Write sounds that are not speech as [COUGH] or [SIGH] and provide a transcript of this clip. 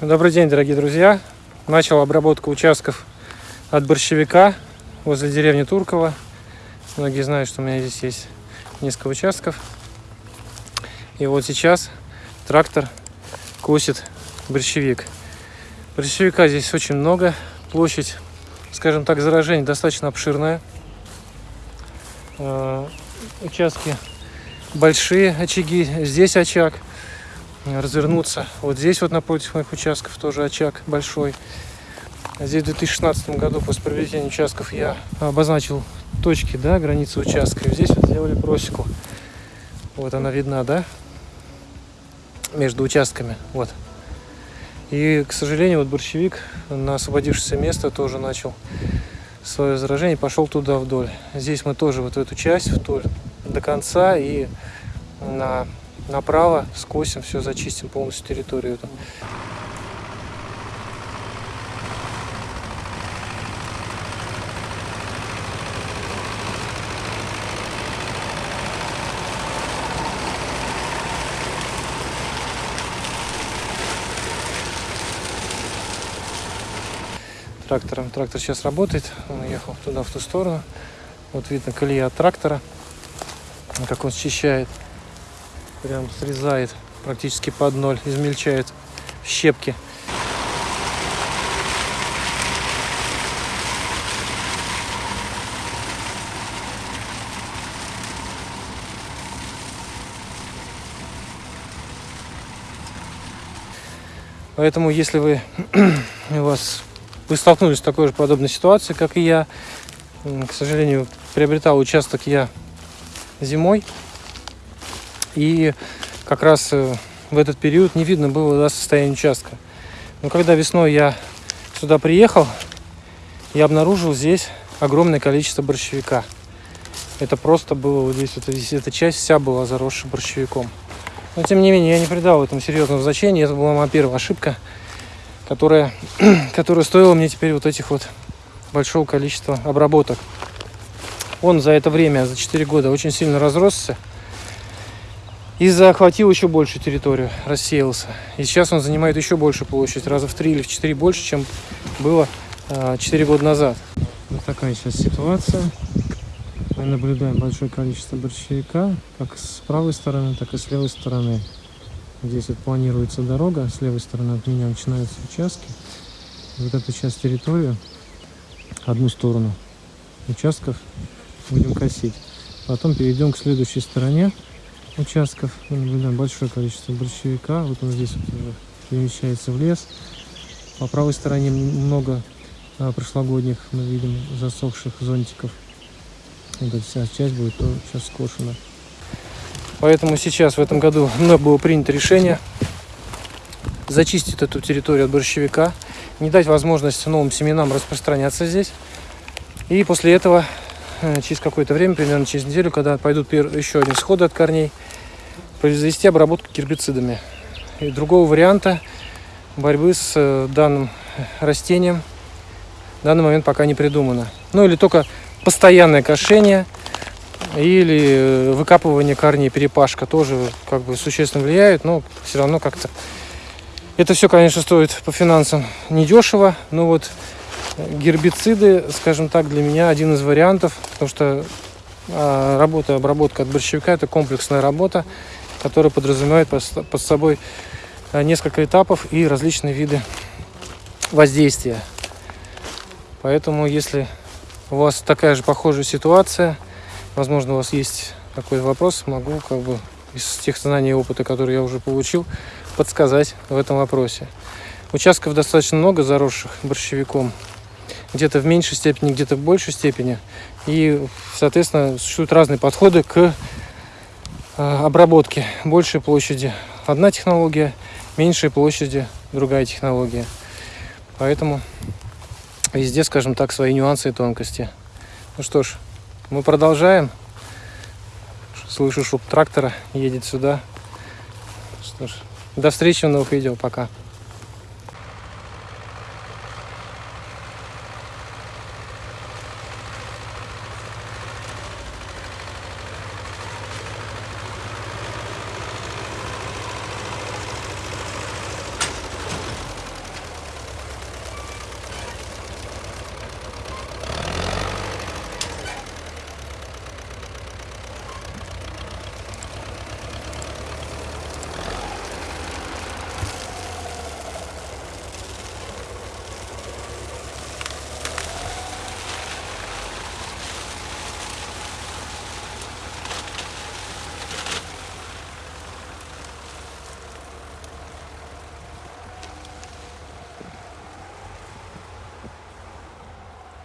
Добрый день, дорогие друзья. Начал обработку участков от борщевика возле деревни Турково. Многие знают, что у меня здесь есть несколько участков. И вот сейчас трактор косит борщевик. Борщевика здесь очень много. Площадь, скажем так, заражения достаточно обширная. Э, Участки большие, очаги. Здесь очаг. Развернуться. Вот здесь вот напротив моих участков тоже очаг большой. Здесь в 2016 году после приобретения участков я обозначил точки, да, границы участка. И здесь вот сделали просеку. Вот она видна, да? Между участками. Вот. И, к сожалению, вот борщевик на освободившееся место тоже начал свое заражение, пошел туда вдоль. Здесь мы тоже вот эту часть вдоль до конца и на, направо скосим, все зачистим полностью территорию эту. трактором. Трактор сейчас работает. Он ехал туда, в ту сторону. Вот видно колея от трактора. Как он счищает. Прям срезает практически под ноль. Измельчает щепки. Поэтому, если вы [CLEARS THROAT] у вас вы столкнулись с такой же подобной ситуацией, как и я. К сожалению, приобретал участок я зимой. И как раз э, в этот период не видно было да, состояние участка. Но когда весной я сюда приехал, я обнаружил здесь огромное количество борщевика. Это просто было вот здесь, вот здесь эта часть вся была заросшая борщевиком. Но тем не менее, я не придал этому серьезного значения. Это была моя первая ошибка которая, [CLEARS THROAT] которая стоила мне теперь вот этих вот большого количества обработок. Он за это время, за 4 года, очень сильно разросся и захватил еще большую территорию, рассеялся. И сейчас он занимает еще большую площадь, раза в 3 или в 4 больше, чем было 4 а, года назад. Вот такая сейчас ситуация. Мы наблюдаем большое количество борщевика, как с правой стороны, так и с левой стороны. Здесь вот планируется дорога, с левой стороны от меня начинаются участки. Вот эту часть территории, одну сторону участков будем косить. Потом перейдем к следующей стороне участков. Наблюдаем большое количество борщевика. Вот он здесь вот уже перемещается в лес. По правой стороне много а, прошлогодних мы видим засохших зонтиков. Вот эта вся часть будет сейчас скошена. Поэтому сейчас в этом году было принято решение зачистить эту территорию от борщевика, не дать возможность новым семенам распространяться здесь. И после этого, э, через какое-то время, примерно через неделю, когда пойдут еще один сходы от корней, произвести обработку гербицидами. И другого варианта борьбы с э, данным растением в данный момент пока не придумано. Ну или только постоянное кошение – или э, выкапывание корней, перепашка тоже как бы существенно влияет, но все равно как-то это все, конечно, стоит по финансам недешево, но вот гербициды, скажем так, для меня один из вариантов, потому что а, работа, обработка от борщевика – это комплексная работа, которая подразумевает под собой а, несколько этапов и различные виды воздействия. Поэтому, если у вас такая же похожая ситуация – возможно, у вас есть какой-то вопрос, могу как бы из тех знаний и опыта, которые я уже получил, подсказать в этом вопросе. Участков достаточно много, заросших борщевиком. Где-то в меньшей степени, где-то в большей степени. И, соответственно, существуют разные подходы к а, обработке. Большей площади одна технология, меньшей площади другая технология. Поэтому везде, скажем так, свои нюансы и тонкости. Ну что ж, мы продолжаем. Слышу шум трактора, едет сюда. Что ж, до встречи в новых видео. Пока.